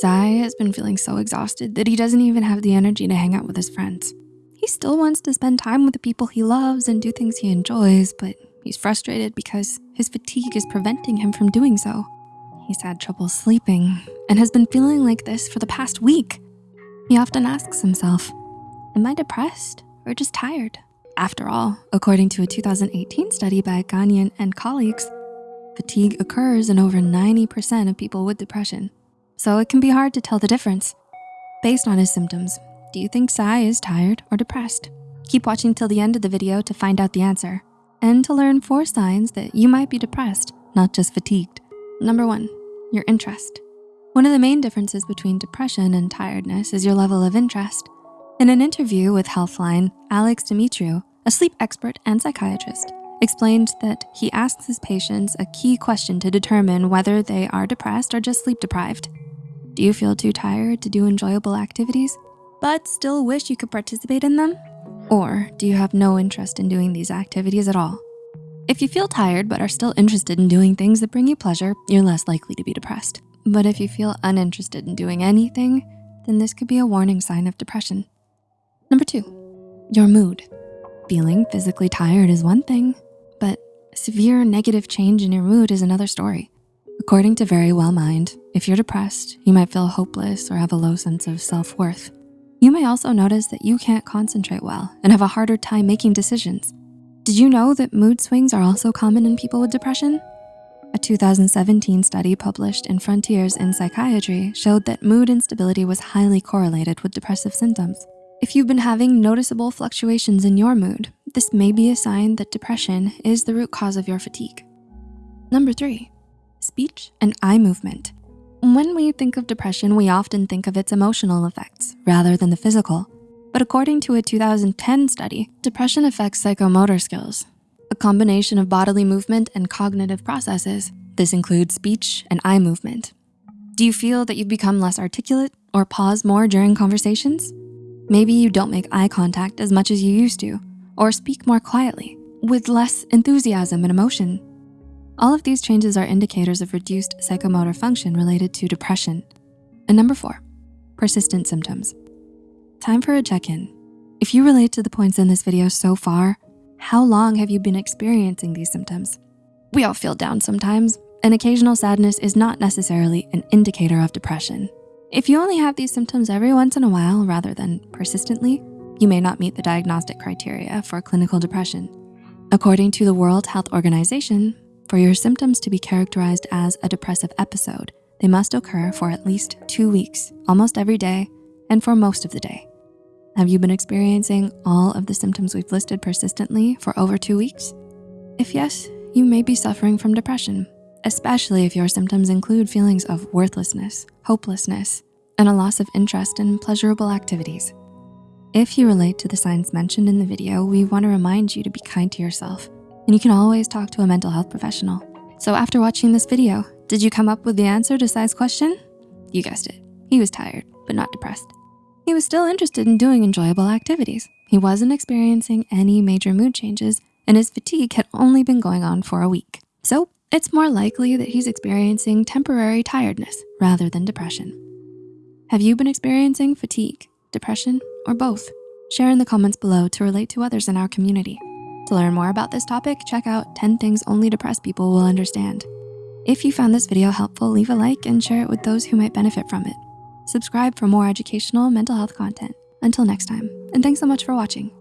Sai has been feeling so exhausted that he doesn't even have the energy to hang out with his friends. He still wants to spend time with the people he loves and do things he enjoys, but he's frustrated because his fatigue is preventing him from doing so. He's had trouble sleeping and has been feeling like this for the past week. He often asks himself, am I depressed or just tired? After all, according to a 2018 study by Gagnon and colleagues, fatigue occurs in over 90% of people with depression. So it can be hard to tell the difference. Based on his symptoms, do you think Sai is tired or depressed? Keep watching till the end of the video to find out the answer and to learn four signs that you might be depressed, not just fatigued. Number one, your interest. One of the main differences between depression and tiredness is your level of interest. In an interview with Healthline, Alex Dimitriu, a sleep expert and psychiatrist, explained that he asks his patients a key question to determine whether they are depressed or just sleep deprived. Do you feel too tired to do enjoyable activities, but still wish you could participate in them? Or do you have no interest in doing these activities at all? If you feel tired but are still interested in doing things that bring you pleasure, you're less likely to be depressed. But if you feel uninterested in doing anything, then this could be a warning sign of depression. Number two, your mood. Feeling physically tired is one thing, but severe negative change in your mood is another story. According to Verywell Mind, if you're depressed, you might feel hopeless or have a low sense of self-worth. You may also notice that you can't concentrate well and have a harder time making decisions. Did you know that mood swings are also common in people with depression? A 2017 study published in Frontiers in Psychiatry showed that mood instability was highly correlated with depressive symptoms. If you've been having noticeable fluctuations in your mood, this may be a sign that depression is the root cause of your fatigue. Number three, speech and eye movement. When we think of depression, we often think of its emotional effects rather than the physical. But according to a 2010 study, depression affects psychomotor skills, a combination of bodily movement and cognitive processes. This includes speech and eye movement. Do you feel that you've become less articulate or pause more during conversations? Maybe you don't make eye contact as much as you used to, or speak more quietly with less enthusiasm and emotion. All of these changes are indicators of reduced psychomotor function related to depression. And number four, persistent symptoms. Time for a check-in. If you relate to the points in this video so far, how long have you been experiencing these symptoms? We all feel down sometimes, and occasional sadness is not necessarily an indicator of depression. If you only have these symptoms every once in a while rather than persistently, you may not meet the diagnostic criteria for clinical depression. According to the World Health Organization, for your symptoms to be characterized as a depressive episode, they must occur for at least two weeks, almost every day, and for most of the day. Have you been experiencing all of the symptoms we've listed persistently for over two weeks? If yes, you may be suffering from depression, especially if your symptoms include feelings of worthlessness, hopelessness, and a loss of interest in pleasurable activities. If you relate to the signs mentioned in the video, we wanna remind you to be kind to yourself and you can always talk to a mental health professional. So after watching this video, did you come up with the answer to Sai's question? You guessed it, he was tired, but not depressed. He was still interested in doing enjoyable activities. He wasn't experiencing any major mood changes and his fatigue had only been going on for a week. So it's more likely that he's experiencing temporary tiredness rather than depression. Have you been experiencing fatigue, depression, or both? Share in the comments below to relate to others in our community. To learn more about this topic, check out 10 things only depressed people will understand. If you found this video helpful, leave a like and share it with those who might benefit from it. Subscribe for more educational mental health content. Until next time, and thanks so much for watching.